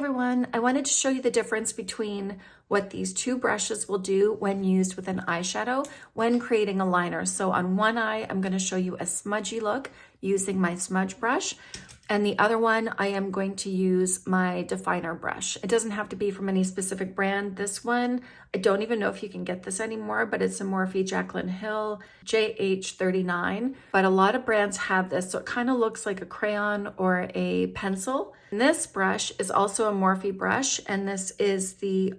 everyone, I wanted to show you the difference between what these two brushes will do when used with an eyeshadow when creating a liner. So on one eye, I'm gonna show you a smudgy look using my smudge brush. And the other one, I am going to use my definer brush. It doesn't have to be from any specific brand. This one, I don't even know if you can get this anymore, but it's a Morphe Jaclyn Hill JH39. But a lot of brands have this, so it kind of looks like a crayon or a pencil. And this brush is also a Morphe brush, and this is the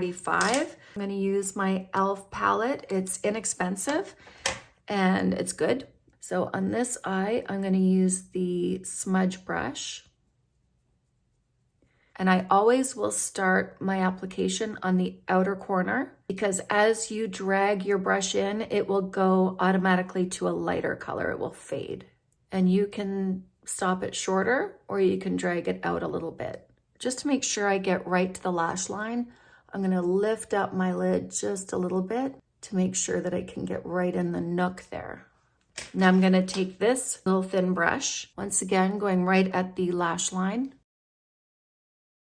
R45. I'm gonna use my e.l.f. palette. It's inexpensive and it's good. So on this eye, I'm gonna use the smudge brush. And I always will start my application on the outer corner because as you drag your brush in, it will go automatically to a lighter color. It will fade. And you can stop it shorter or you can drag it out a little bit. Just to make sure I get right to the lash line, I'm gonna lift up my lid just a little bit to make sure that I can get right in the nook there. Now I'm gonna take this little thin brush, once again going right at the lash line.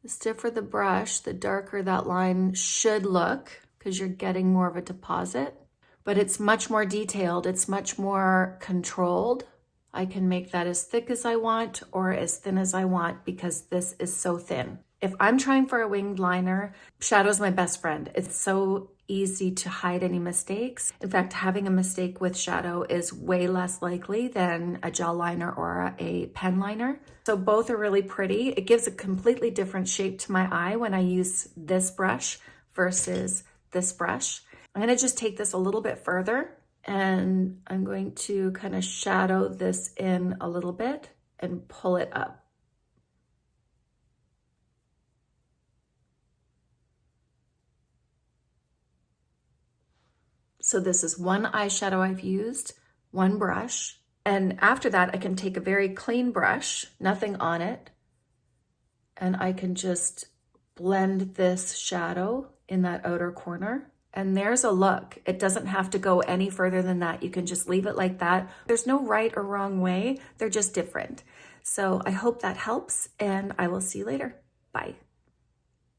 The stiffer the brush, the darker that line should look because you're getting more of a deposit, but it's much more detailed. It's much more controlled. I can make that as thick as I want or as thin as I want because this is so thin. If I'm trying for a winged liner, shadow is my best friend. It's so easy to hide any mistakes. In fact, having a mistake with shadow is way less likely than a gel liner or a pen liner. So both are really pretty. It gives a completely different shape to my eye when I use this brush versus this brush. I'm gonna just take this a little bit further and I'm going to kind of shadow this in a little bit and pull it up. So this is one eyeshadow I've used, one brush. And after that, I can take a very clean brush, nothing on it, and I can just blend this shadow in that outer corner. And there's a look. It doesn't have to go any further than that. You can just leave it like that. There's no right or wrong way. They're just different. So I hope that helps and I will see you later. Bye.